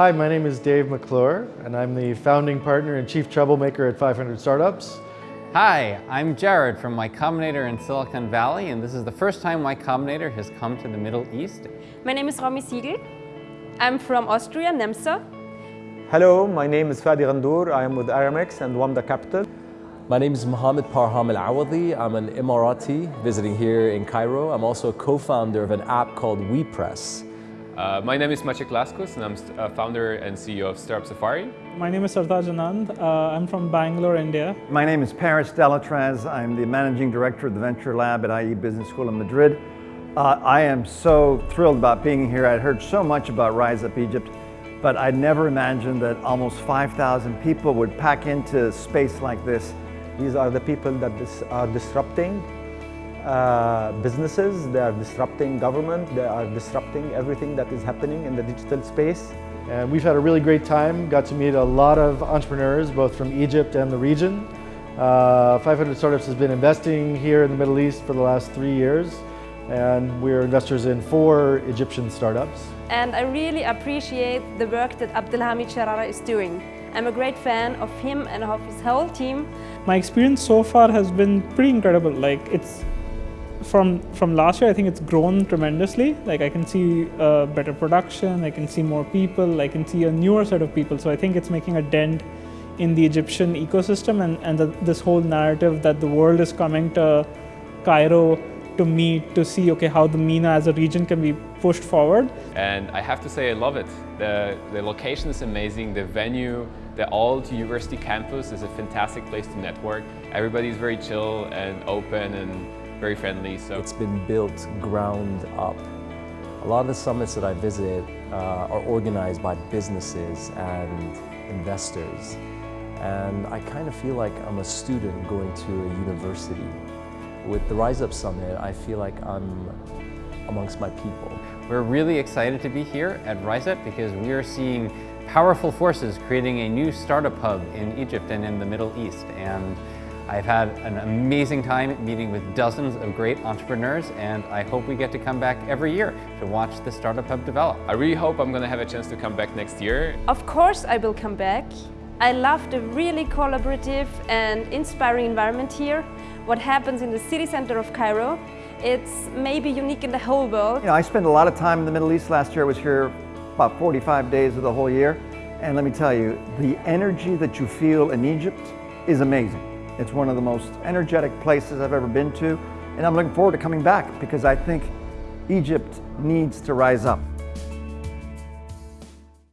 Hi, my name is Dave McClure, and I'm the founding partner and chief troublemaker at 500 Startups. Hi, I'm Jared from Y Combinator in Silicon Valley, and this is the first time Y Combinator has come to the Middle East. My name is Romy Siegel. I'm from Austria, Nemsa. Hello, my name is Fadi Ghandour. I am with Aramex and Wamda Capital. My name is Mohammed Parham Al Awadi. I'm an Emirati visiting here in Cairo. I'm also a co-founder of an app called WePress. Uh, my name is Maciek Laskus and I'm uh, founder and CEO of Startup Safari. My name is Sartaj Anand. Uh, I'm from Bangalore, India. My name is Paris de l'Etraz. I'm the managing director of the Venture Lab at IE Business School in Madrid. Uh, I am so thrilled about being here. I'd heard so much about Rise Up Egypt, but I'd never imagined that almost 5,000 people would pack into space like this. These are the people that dis are disrupting uh, businesses, they are disrupting government, they are disrupting everything that is happening in the digital space. And we've had a really great time, got to meet a lot of entrepreneurs, both from Egypt and the region. Uh, 500 Startups has been investing here in the Middle East for the last three years, and we're investors in four Egyptian startups. And I really appreciate the work that Abdelhamid Sharara is doing. I'm a great fan of him and of his whole team. My experience so far has been pretty incredible. Like it's from from last year, I think it's grown tremendously. Like I can see uh, better production, I can see more people, I can see a newer set of people. So I think it's making a dent in the Egyptian ecosystem and, and the, this whole narrative that the world is coming to Cairo to meet, to see okay how the MENA as a region can be pushed forward. And I have to say I love it. The, the location is amazing, the venue, the old university campus is a fantastic place to network. Everybody's very chill and open and very friendly. So It's been built ground up. A lot of the summits that I visit uh, are organized by businesses and investors. And I kind of feel like I'm a student going to a university. With the Rise Up Summit, I feel like I'm amongst my people. We're really excited to be here at Rise Up because we are seeing powerful forces creating a new startup hub in Egypt and in the Middle East. And I've had an amazing time meeting with dozens of great entrepreneurs and I hope we get to come back every year to watch the Startup Hub develop. I really hope I'm going to have a chance to come back next year. Of course I will come back. I love the really collaborative and inspiring environment here. What happens in the city center of Cairo, it's maybe unique in the whole world. You know, I spent a lot of time in the Middle East last year. I was here about 45 days of the whole year. And let me tell you, the energy that you feel in Egypt is amazing. It's one of the most energetic places I've ever been to, and I'm looking forward to coming back because I think Egypt needs to rise up.